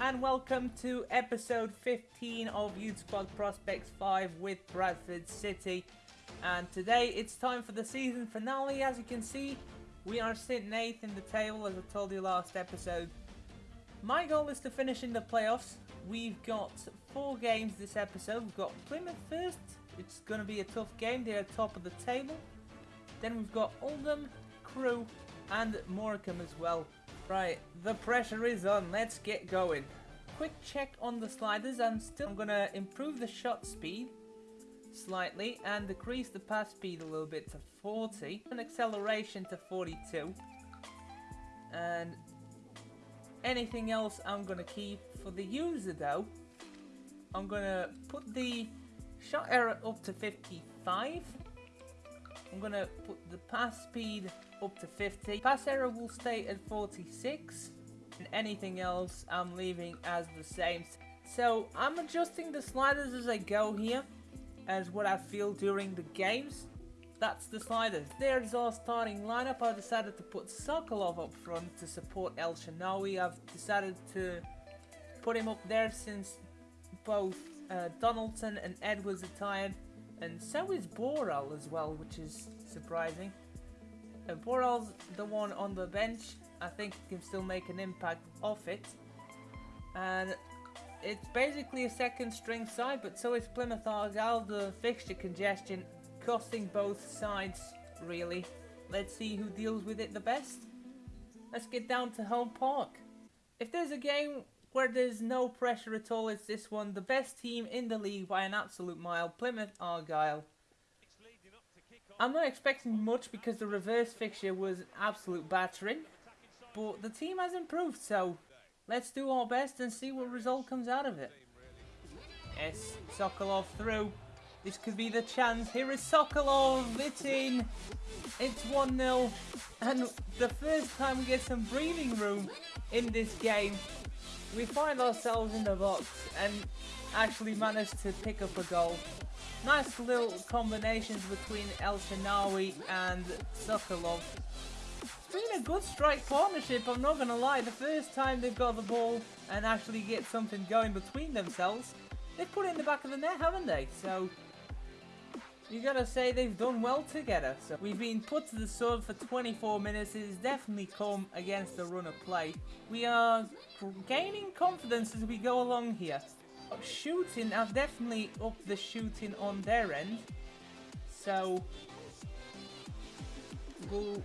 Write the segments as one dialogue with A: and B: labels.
A: and welcome to episode 15 of Youth Squad Prospects 5 with Bradford City. And today it's time for the season finale. As you can see, we are sitting 8th in the table as I told you last episode. My goal is to finish in the playoffs. We've got four games this episode. We've got Plymouth first. It's going to be a tough game. They're top of the table. Then we've got Oldham, Crewe and Morecambe as well. Right, the pressure is on. Let's get going. Quick check on the sliders. I'm still I'm to improve the shot speed slightly and decrease the pass speed a little bit to 40 and acceleration to 42 and anything else I'm gonna keep for the user though I'm gonna put the shot error up to 55 I'm gonna put the pass speed up to 50 pass error will stay at 46 and anything else I'm leaving as the same so I'm adjusting the sliders as I go here as what I feel during the games. That's the sliders. There's our starting lineup. I decided to put Sokolov up front to support El Shanawi. I've decided to put him up there since both uh, Donaldson and Edwards are tired. And so is Boral as well, which is surprising. And Boral's the one on the bench. I think can still make an impact off it. And it's basically a second string side, but so is Plymouth Argyle. The fixture congestion costing both sides, really. Let's see who deals with it the best. Let's get down to Home Park. If there's a game where there's no pressure at all, it's this one. The best team in the league by an absolute mile, Plymouth Argyle. I'm not expecting much because the reverse fixture was an absolute battering. But the team has improved, so Let's do our best and see what result comes out of it. Yes, Sokolov through. This could be the chance. Here is Sokolov. It's in. It's 1-0. And the first time we get some breathing room in this game, we find ourselves in the box and actually managed to pick up a goal. Nice little combinations between El Shanawi and Sokolov It's been a good strike partnership, I'm not going to lie. The first time they've got the ball and actually get something going between themselves, they've put it in the back of the net, haven't they? So, you gotta say they've done well together. So we've been put to the sword for 24 minutes. It has definitely come against the run of play. We are gaining confidence as we go along here. Shooting, I've definitely upped the shooting on their end. So, we'll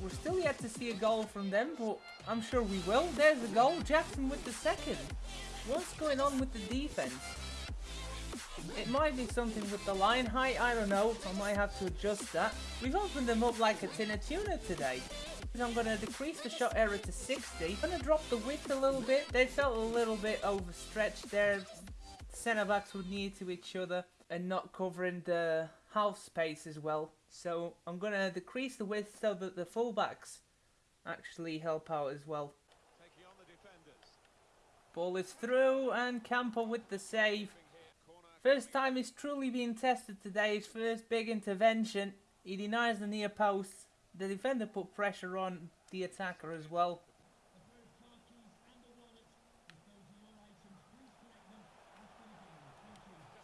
A: we're still yet to see a goal from them, but I'm sure we will. There's a goal. Jackson with the second. What's going on with the defense? It might be something with the line height, I don't know. I might have to adjust that. We've opened them up like a tin of tuna today. I'm going to decrease the shot error to 60. I'm going to drop the width a little bit. They felt a little bit overstretched there. Centre backs were near to each other and not covering the half space as well. So I'm going to decrease the width so that the fullbacks actually help out as well. Ball is through and Camper with the save. First time he's truly being tested today. His first big intervention. He denies the near post. The defender put pressure on the attacker as well.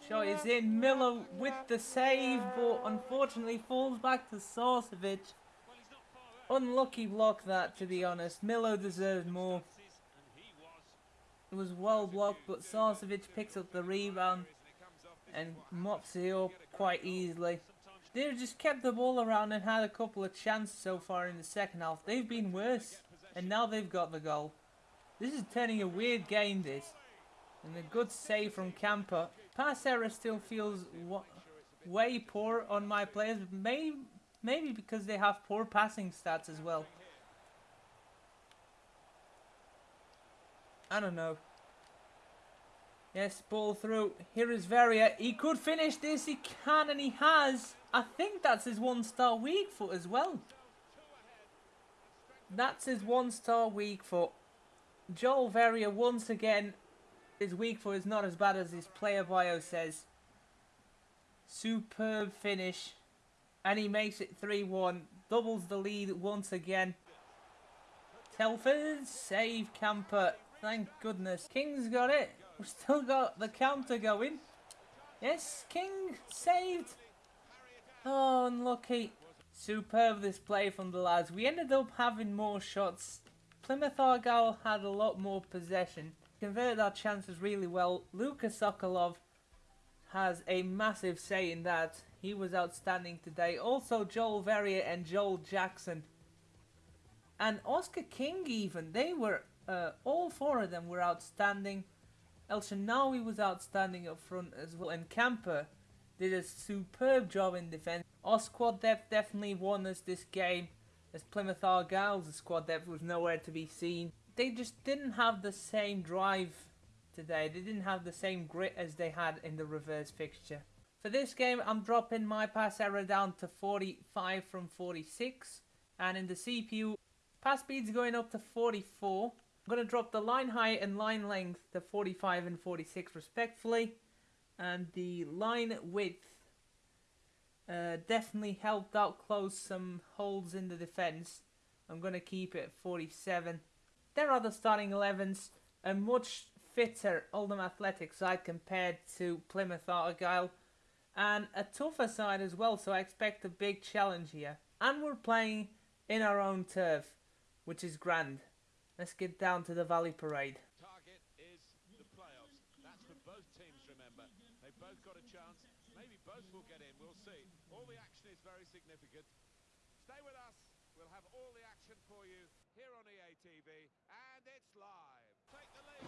A: Shot is in. Miller with the save, but unfortunately falls back to Sarcevic. Unlucky block that, to be honest. Milo deserved more. It was well blocked, but Sarcevic picks up the rebound and mops it up quite easily. They've just kept the ball around and had a couple of chances so far in the second half. They've been worse, and now they've got the goal. This is turning a weird game, this. And a good save from Camper. Pass error still feels way poor on my players. Maybe, maybe because they have poor passing stats as well. I don't know. Yes, ball through. Here is Veria. He could finish this. He can and he has. I think that's his one-star weak foot as well. That's his one-star weak foot. Joel Veria once again his weak foot is not as bad as his player bio says. Superb finish. And he makes it 3-1. Doubles the lead once again. Telford, save Camper. Thank goodness. King's got it. We've still got the counter going. Yes, King saved. Oh, unlucky. Superb this play from the lads. We ended up having more shots. Plymouth Argyle had a lot more possession. Converted our chances really well. Lucas Sokolov has a massive say in that. He was outstanding today. Also Joel Verrier and Joel Jackson. And Oscar King even. They were, uh, all four of them were outstanding. El Shanawi was outstanding up front as well. And Camper did a superb job in defence. Our squad depth definitely won us this game. As Plymouth Argyle's squad depth was nowhere to be seen. They just didn't have the same drive today. They didn't have the same grit as they had in the reverse fixture. For this game, I'm dropping my pass error down to 45 from 46. And in the CPU, pass speed's going up to 44. I'm going to drop the line height and line length to 45 and 46 respectfully. And the line width uh, definitely helped out close some holes in the defence. I'm going to keep it at 47. There are the starting 11s. A much fitter Oldham Athletic side compared to Plymouth Argyle. And a tougher side as well, so I expect a big challenge here. And we're playing in our own turf, which is grand. Let's get down to the Valley Parade.
B: Target is the playoffs. That's for both teams, remember. They both got a chance. Maybe both will get in. We'll see. All the action is very significant. Stay with us. We'll have all the action for you here on EA TV. And it's live. Take the lead.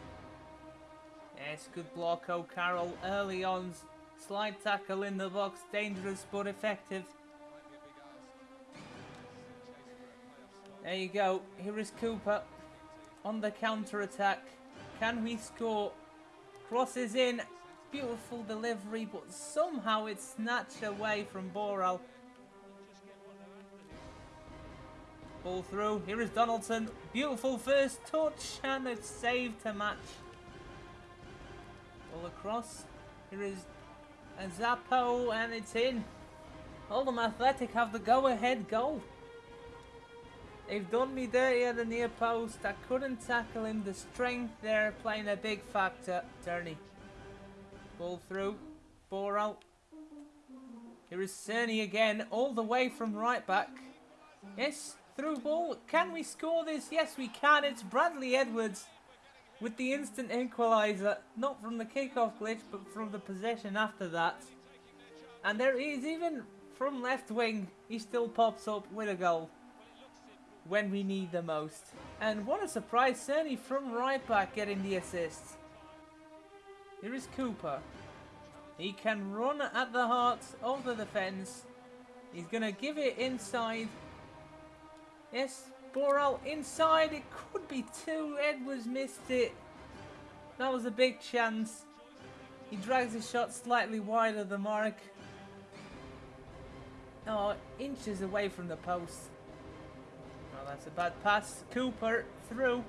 A: Yes, good block oh, O'Carroll early on. Slide tackle in the box, dangerous but effective.
B: Might be a big ask. Chasing for a playoff spot.
A: There you go. Here is Cooper on the counter attack. Can we score? Crosses in. Beautiful delivery, but somehow it's snatched away from Boral. Ball through. Here is Donaldson. Beautiful first touch and it's saved to match. Ball across. Here is a Zappo and it's in. Oldham Athletic have the go-ahead goal. They've done me dirty at the near post. I couldn't tackle him. The strength there playing a big factor. Turney. Ball through. Boral. Here is Cerny again, all the way from right back. Yes, through ball. Can we score this? Yes, we can. It's Bradley Edwards with the instant equaliser. Not from the kickoff glitch, but from the possession after that. And there he is, even from left wing, he still pops up with a goal when we need the most. And what a surprise, Cerny from right back getting the assist. Here is Cooper. He can run at the heart of the defence. He's going to give it inside. Yes, Boral inside. It could be two. Edwards missed it. That was a big chance. He drags his shot slightly wide of the mark. Oh, inches away from the post. Oh, that's a bad pass. Cooper through.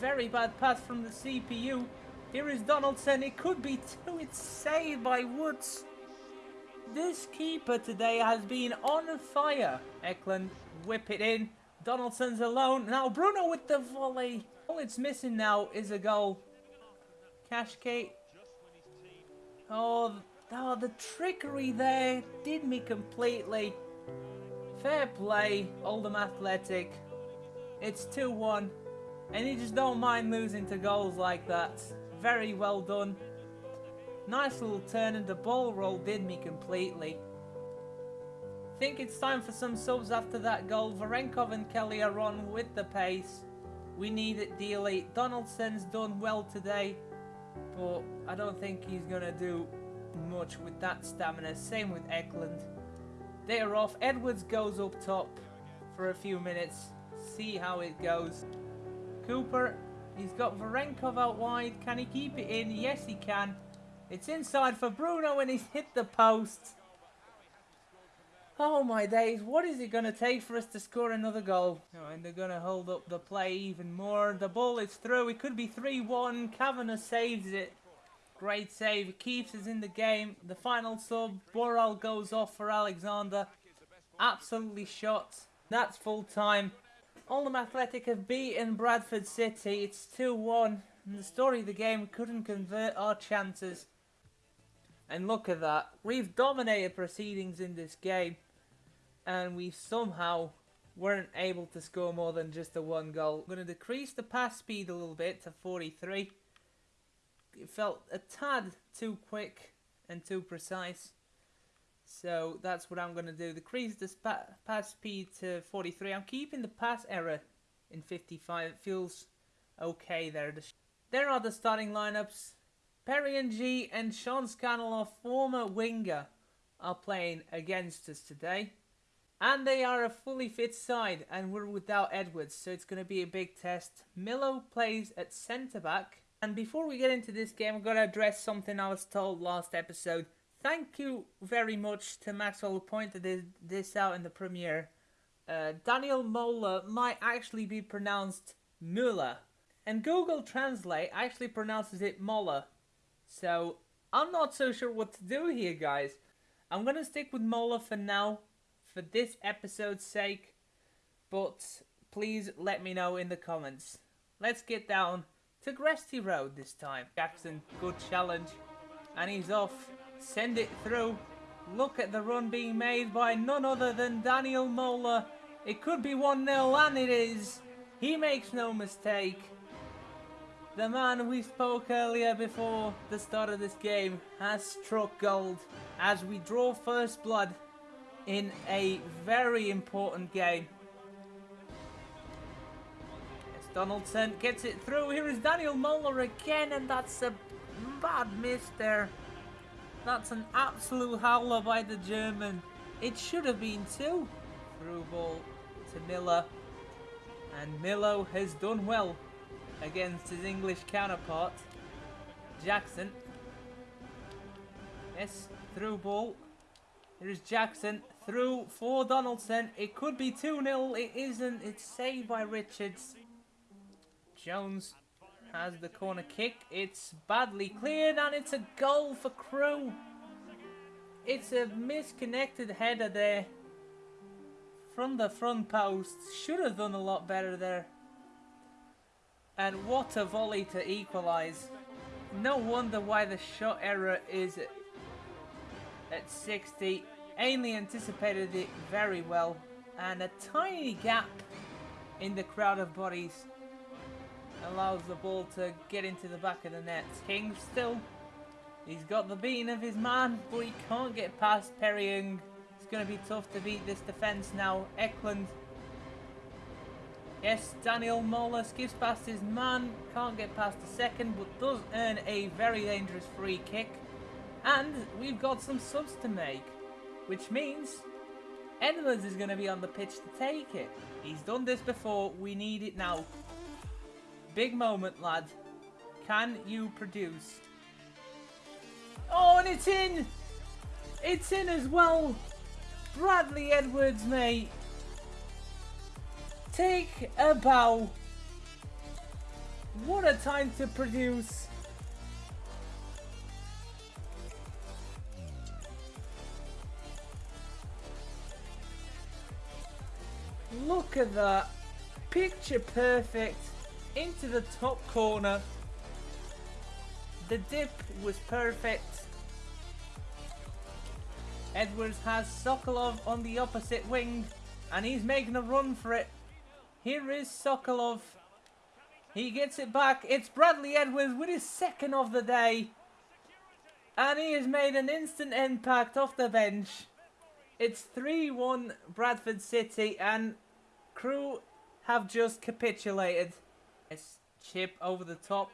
A: Very bad pass from the CPU. Here is Donaldson. It could be two. It's saved by Woods. This keeper today has been on fire. Eklund whip it in. Donaldson's alone. Now Bruno with the volley. All it's missing now is a goal. Cashgate. Oh, oh, the trickery there did me completely. Fair play, Oldham Athletic. It's 2-1. And you just don't mind losing to goals like that. Very well done. Nice little turn and the ball roll did me completely. Think it's time for some subs after that goal. Varenkov and Kelly are on with the pace. We need it dearly. Donaldson's done well today, but I don't think he's going to do much with that stamina. Same with Eklund. They are off. Edwards goes up top for a few minutes. See how it goes. Cooper, he's got Varenkov out wide. Can he keep it in? Yes, he can. It's inside for Bruno and he's hit the post. Oh my days, what is it going to take for us to score another goal? Oh, and they're going to hold up the play even more. The ball is through. It could be 3-1. Kavanagh saves it. Great save. Keeps us in the game. The final sub, Boral goes off for Alexander. Absolutely shot. That's full time. Oldham Athletic have beaten Bradford City. It's 2-1. And the story of the game couldn't convert our chances. And look at that. We've dominated proceedings in this game. And we somehow weren't able to score more than just a one goal. I'm going to decrease the pass speed a little bit to 43. It felt a tad too quick and too precise. So that's what I'm going to do. Decrease the pass speed to 43. I'm keeping the pass error in 55. It feels okay there. There are the starting lineups. Perry Ng and Sean Scannell, former winger, are playing against us today. And they are a fully fit side, and we're without Edwards, so it's going to be a big test. Milo plays at centre back. And before we get into this game, I've got to address something I was told last episode. Thank you very much to Maxwell who pointed this out in the premiere. Uh, Daniel Mola might actually be pronounced Muller. And Google Translate actually pronounces it Mola. So, I'm not so sure what to do here, guys. I'm going to stick with Mola for now for this episode's sake, but please let me know in the comments. Let's get down to Gresty Road this time. Jackson, good challenge. And he's off. Send it through. Look at the run being made by none other than Daniel Mola. It could be 1-0 and it is. He makes no mistake. The man we spoke earlier before the start of this game has struck gold as we draw first blood in a very important game. Donaldson gets it through. Here is Daniel Muller again, and that's a bad miss there. That's an absolute howler by the German. It should have been two. Through ball to Miller. And Milo has done well against his English counterpart. Jackson. Yes, through ball. Here's Jackson through for Donaldson. It could be 2-0. It isn't. It's saved by Richards. Jones has the corner kick. It's badly cleared and it's a goal for Crewe. It's a misconnected header there. From the front post. Should have done a lot better there. And what a volley to equalise. No wonder why the shot error is at 60. Ainley anticipated it very well. And a tiny gap in the crowd of bodies allows the ball to get into the back of the net. King still, he's got the beating of his man, but he can't get past Perry Ng. It's going to be tough to beat this defence now. Eklund. Yes, Daniel Mola skips past his man, can't get past the second, but does earn a very dangerous free kick. And we've got some subs to make, which means Edwards is going to be on the pitch to take it. He's done this before, we need it now. Big moment, lad. Can you produce? Oh, and it's in! It's in as well! Bradley Edwards, mate. Take a bow. What a time to produce. Look at that. Picture perfect into the top corner. The dip was perfect. Edwards has Sokolov on the opposite wing and he's making a run for it. Here is Sokolov. He gets it back. It's Bradley Edwards with his second of the day. And he has made an instant impact off the bench. It's 3-1 Bradford City and Crewe have just capitulated. It's chip over the top.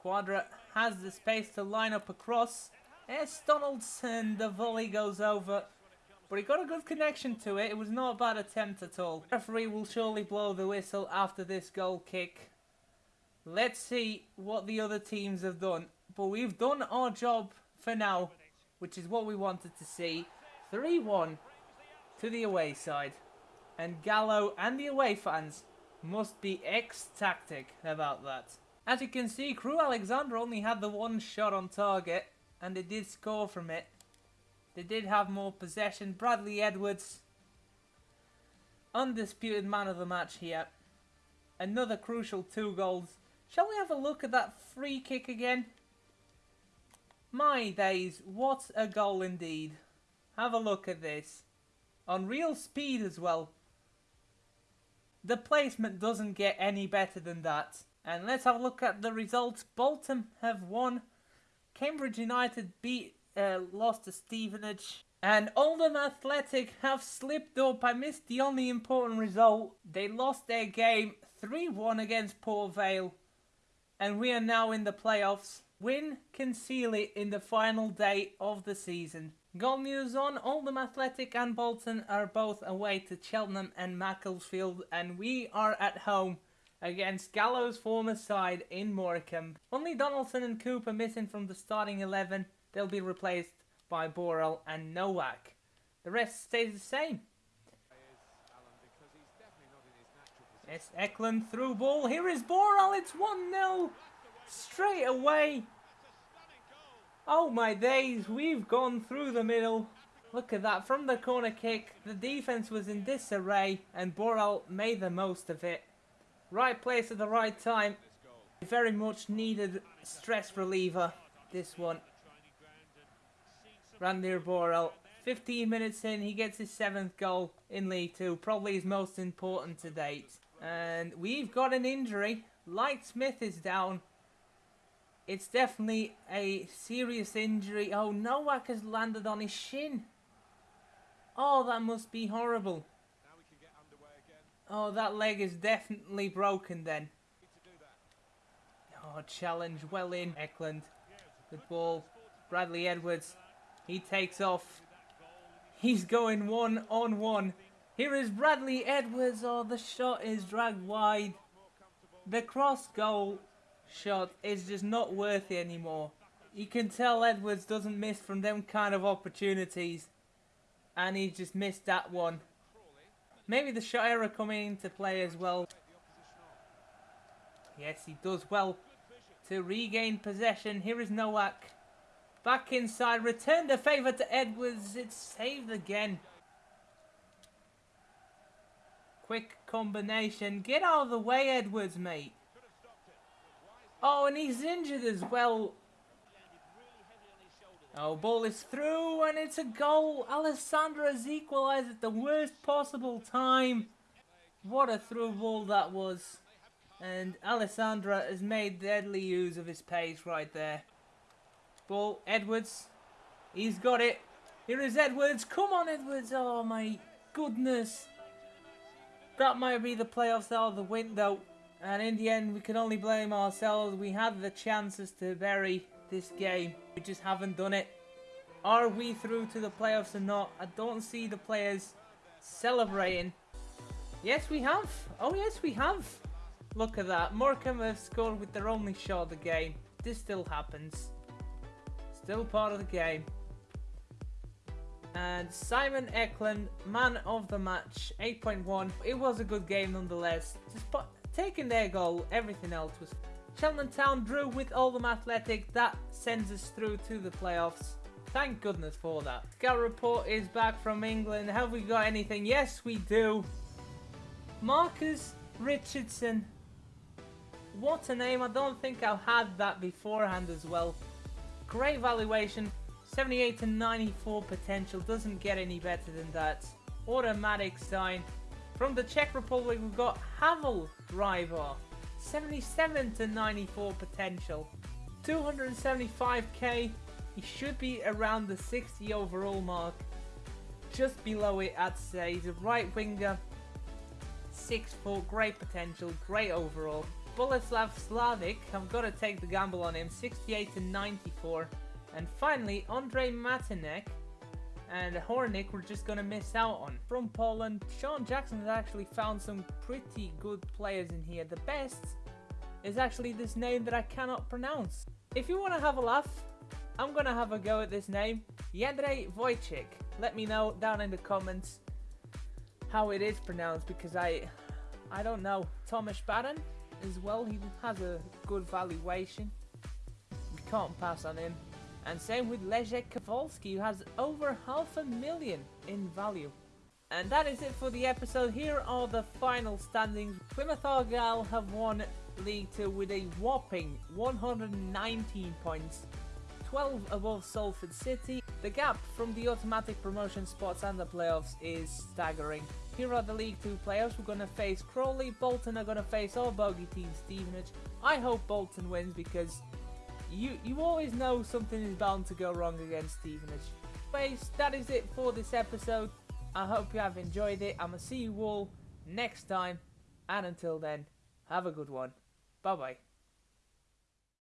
A: Quadra has the space to line up across. It's Donaldson. The volley goes over. But he got a good connection to it. It was not a bad attempt at all. Referee will surely blow the whistle after this goal kick. Let's see what the other teams have done. But we've done our job for now, which is what we wanted to see. 3-1 to the away side. And Gallo and the away fans must be ecstatic about that. As you can see, Crewe Alexandra only had the one shot on target, and they did score from it. They did have more possession. Bradley Edwards undisputed man of the match here. Another crucial two goals. Shall we have a look at that free kick again? My days, what a goal indeed. Have a look at this. On real speed as well. The placement doesn't get any better than that. And let's have a look at the results. Bolton have won. Cambridge United beat, uh, lost to Stevenage. And Oldham Athletic have slipped up. I missed the only important result. They lost their game 3-1 against Port Vale. And we are now in the playoffs. Win can seal it in the final day of the season. News on Oldham Athletic and Bolton are both away to Cheltenham and Macclesfield and we are at home against Gallows' former side in Morecambe. Only Donaldson and Cooper missing from the starting 11. They'll be replaced by Borrell and Nowak. The rest stays the same. Yes, Eklund through ball. Here is Borrell. It's 1-0 straight away. Oh my days, we've gone through the middle. Look at that, from the corner kick, the defence was in disarray and Borrell made the most of it. Right place at the right time. Very much needed stress reliever, this one. Randir Borrell, 15 minutes in, he gets his seventh goal in League 2, probably his most important to date. And we've got an injury. Light Smith is down. It's definitely a serious injury. Oh, Nowak has landed on his shin. Oh, that must be horrible. Oh, that leg is definitely broken then. Oh, challenge well in. Eklund. Good ball. Bradley Edwards. He takes off. He's going one on one. Here is Bradley Edwards. Oh, the shot is dragged wide. The cross goal shot is just not worthy anymore. You can tell Edwards doesn't miss from them kind of opportunities. And he just missed that one. Maybe the shot error coming into play as well. Yes, he does well to regain possession. Here is Nowak. Back inside. Return the favour to Edwards. It's saved again. Quick combination. Get out of the way, Edwards, mate. Oh, and he's injured as well. Oh, ball is through and it's a goal. Alessandra has equalised at the worst possible time. What a through ball that was. And Alessandra has made deadly use of his pace right there. Ball, Edwards. He's got it. Here is Edwards. Come on, Edwards. Oh, my goodness. That might be the playoffs out of the window. And in the end, we can only blame ourselves. We had the chances to bury this game. We just haven't done it. Are we through to the playoffs or not? I don't see the players celebrating. Yes, we have. Oh, yes, we have. Look at that. Morecambe have scored with their only shot of the game. This still happens. Still part of the game. And Simon Eklund, man of the match, 8.1. It was a good game nonetheless. Just taking their goal, everything else was Cheltenham Town drew with Oldham Athletic. That sends us through to the playoffs. Thank goodness for that. Scout report is back from England. Have we got anything? Yes, we do. Marcus Richardson. What a name. I don't think I've had that beforehand as well. Great valuation. 78 to 94 potential. Doesn't get any better than that. Automatic sign. From the Czech Republic, we've got Havel Driver. 77 to 94 potential. 275k. He should be around the 60 overall mark. Just below it, I'd say. He's a right winger. 6 foot, great potential, great overall. Boleslav Slavic, I've got to take the gamble on him. 68 to 94. And finally, Andre Matinek and Hornick we're just to miss out on. From Poland, Sean Jackson has actually found some pretty good players in here. The best is actually this name that I cannot pronounce. If you want to have a laugh, I'm to have a go at this name. Jędrzej Wojcik. Let me know down in the comments how it is pronounced because I I don't know. Thomas Baden as well. He has a good valuation. We can't pass on him. And same with Leszek Kowalski, who has over half a million in value. And that is it for the episode. Here are the final standings. Plymouth Argyle have won League 2 with a whopping 119 points, 12 above Salford City. The gap from the automatic promotion spots and the playoffs is staggering. Here are the League 2 players. We're going to face Crawley. Bolton are going to face our bogey team, Stevenage. I hope Bolton wins because you, you always know something is bound to go wrong against Stevenage. Anyways, that is it for this episode. I hope you have enjoyed it. I'm going to see you all next time. And until then, have a good one. Bye bye.